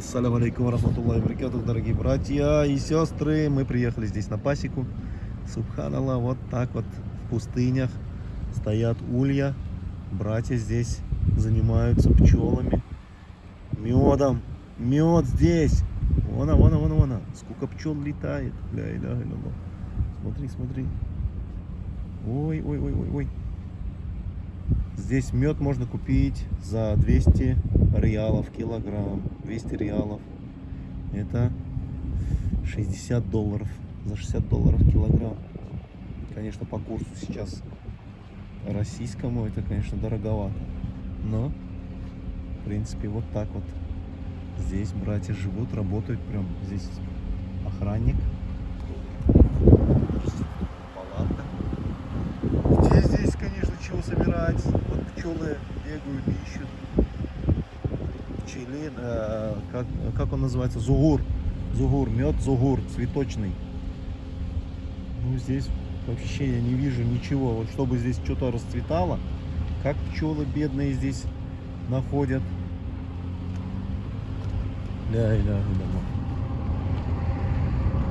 Ассаляму алейкум рахматуллахи баракатух, дорогие братья и сестры. Мы приехали здесь на пасеку. Субханаллах, вот так вот в пустынях стоят улья. Братья здесь занимаются пчелами, медом. Мед здесь. Вон, вон, вон, вон. Сколько пчел летает. Ля иляха илlallah. Смотри, смотри. Ой, ой, ой, ой, ой. Здесь мед можно купить за 200 реалов килограмм. 200 реалов. Это 60 долларов. За 60 долларов килограмм. Конечно, по курсу сейчас российскому это, конечно, дороговато. Но, в принципе, вот так вот. Здесь братья живут, работают прям. Здесь охранник. Палатка. Где здесь, конечно, собирать? Вот пчелы бегают, ищут. Пчелин, э, как, как он называется? Зугур. Зугур, мед зугур, цветочный. Ну, здесь вообще я не вижу ничего. Вот чтобы здесь что-то расцветало, как пчелы бедные здесь находят. Ля иляха илlallah.